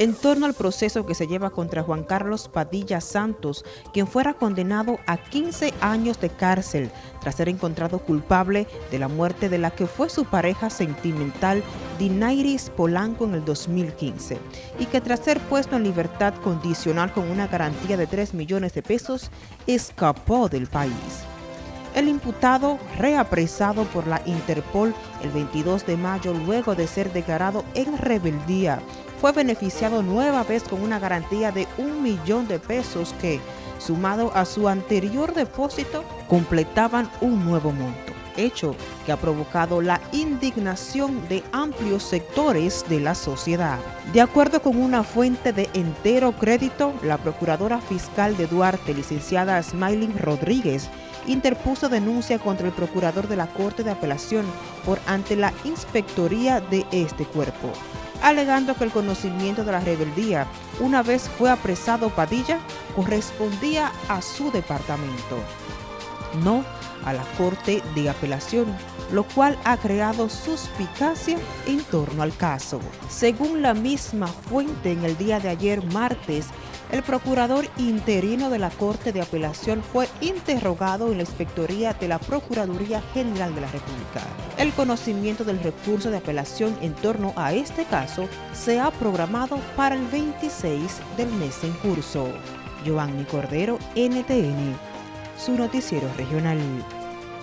en torno al proceso que se lleva contra Juan Carlos Padilla Santos, quien fuera condenado a 15 años de cárcel tras ser encontrado culpable de la muerte de la que fue su pareja sentimental Dinairis Polanco en el 2015 y que tras ser puesto en libertad condicional con una garantía de 3 millones de pesos, escapó del país. El imputado, reapresado por la Interpol el 22 de mayo luego de ser declarado en rebeldía, fue beneficiado nueva vez con una garantía de un millón de pesos que, sumado a su anterior depósito, completaban un nuevo monto, hecho que ha provocado la indignación de amplios sectores de la sociedad. De acuerdo con una fuente de entero crédito, la procuradora fiscal de Duarte, licenciada Smiling Rodríguez, interpuso denuncia contra el procurador de la Corte de Apelación por ante la inspectoría de este cuerpo alegando que el conocimiento de la rebeldía, una vez fue apresado Padilla, correspondía a su departamento, no a la Corte de Apelación, lo cual ha creado suspicacia en torno al caso. Según la misma fuente, en el día de ayer, martes, el procurador interino de la Corte de Apelación fue interrogado en la inspectoría de la Procuraduría General de la República. El conocimiento del recurso de apelación en torno a este caso se ha programado para el 26 del mes en curso. Giovanni Cordero, NTN, su noticiero regional.